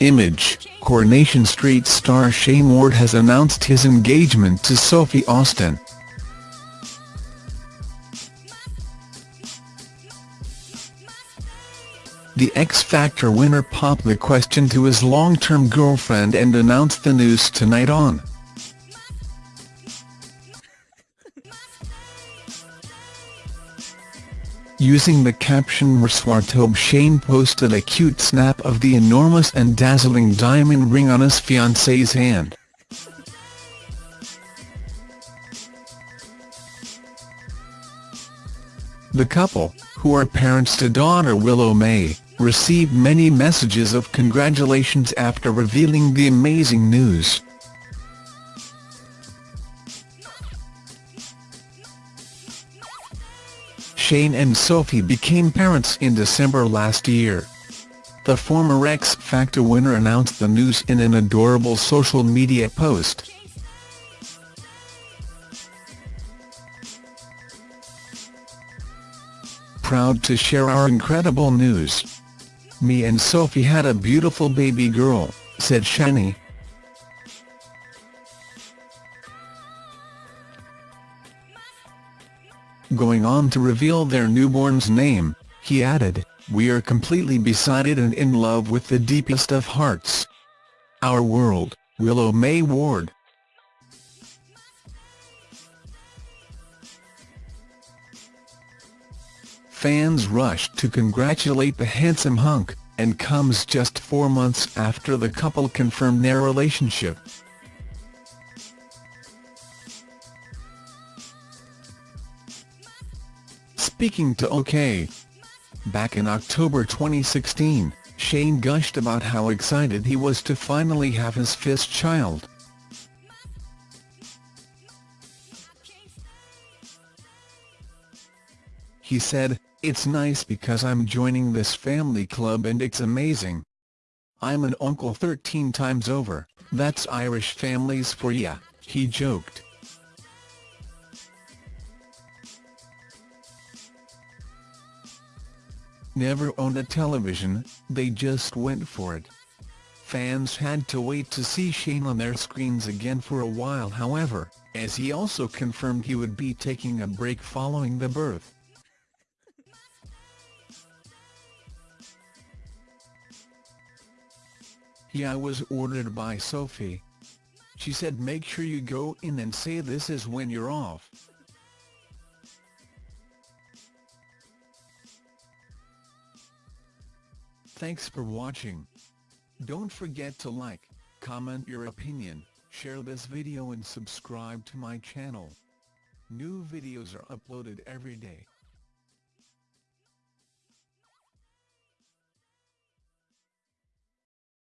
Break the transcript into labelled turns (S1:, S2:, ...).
S1: Image, Coronation Street star Shayne Ward has announced his engagement to Sophie Austin. The X Factor winner popped the question to his long-term girlfriend and announced the news tonight on Using the caption Reswartobe Shayne posted a cute snap of the enormous and dazzling diamond ring on his fiancée's hand. The couple, who are parents to daughter Willow May, received many messages of congratulations after revealing the amazing news. Shayne and Sophie became parents in December last year. The former X Factor winner announced the news in an adorable social media post. Proud to share our incredible news. Me and Sophie had a beautiful baby girl, said Shayne. Going on to reveal their newborn's name, he added, We are completely besotted and in love with the deepest of hearts. Our world, Willow May Ward. Fans rushed to congratulate the handsome hunk, and comes just four months after the couple confirmed their relationship. Speaking to OK! Back in October 2016, Shayne gushed about how excited he was to finally have his fifth child. He said, It's nice because I'm joining this family club and it's amazing. I'm an uncle 13 times over, that's Irish families for ya, he joked. Never owned a television, they just went for it. Fans had to wait to see Shayne on their screens again for a while however, as he also confirmed he would be taking a break following the birth. Yeah I was ordered by Sophie. She said make sure you go in and say this is when you're off. Thanks for watching. Don't forget to like, comment your opinion, share this video and subscribe to my channel. New videos are uploaded every day.